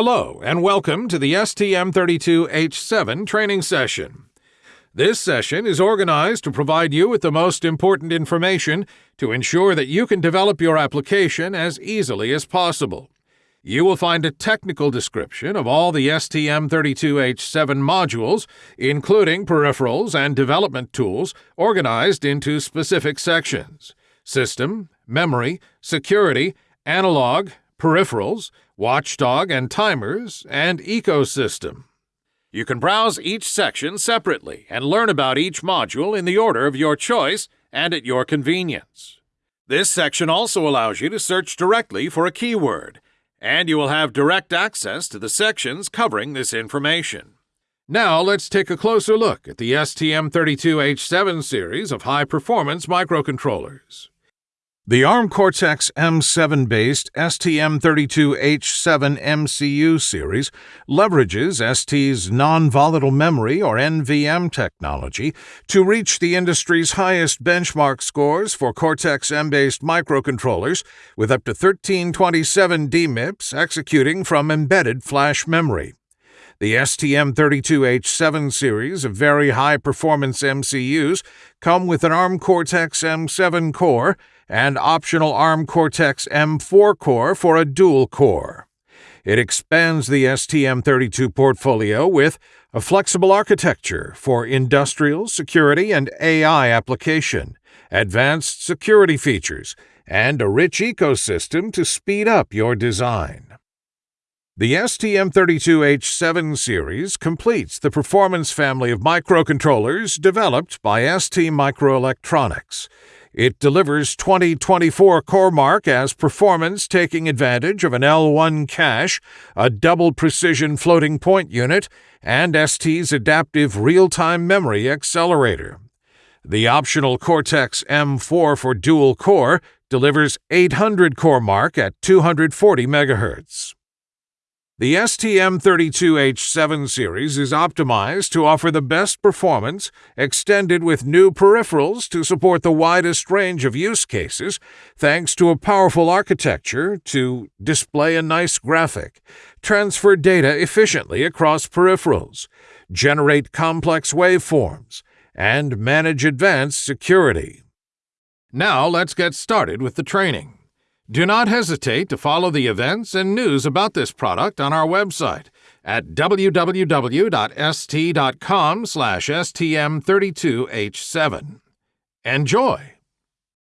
Hello, and welcome to the STM32H7 training session. This session is organized to provide you with the most important information to ensure that you can develop your application as easily as possible. You will find a technical description of all the STM32H7 modules, including peripherals and development tools, organized into specific sections System, Memory, Security, Analog, Peripherals, Watchdog and Timers, and Ecosystem. You can browse each section separately and learn about each module in the order of your choice and at your convenience. This section also allows you to search directly for a keyword and you will have direct access to the sections covering this information. Now let's take a closer look at the STM32H7 series of high-performance microcontrollers. The ARM Cortex M7 based STM32H7 MCU series leverages ST's non volatile memory or NVM technology to reach the industry's highest benchmark scores for Cortex M based microcontrollers with up to 1327 DMIPS executing from embedded flash memory. The STM32H7 series of very high performance MCUs come with an ARM Cortex M7 core and optional ARM Cortex M4 core for a dual core. It expands the STM32 portfolio with a flexible architecture for industrial, security, and AI application, advanced security features, and a rich ecosystem to speed up your design. The STM32H7 series completes the performance family of microcontrollers developed by ST Microelectronics. It delivers 2024 CoreMark as performance taking advantage of an L1 cache, a double precision floating point unit, and ST's adaptive real time memory accelerator. The optional Cortex M4 for dual core delivers 800 CoreMark at 240 MHz. The STM32H7 series is optimized to offer the best performance, extended with new peripherals to support the widest range of use cases, thanks to a powerful architecture to display a nice graphic, transfer data efficiently across peripherals, generate complex waveforms, and manage advanced security. Now let's get started with the training. Do not hesitate to follow the events and news about this product on our website at www.st.com/stm32h7. Enjoy!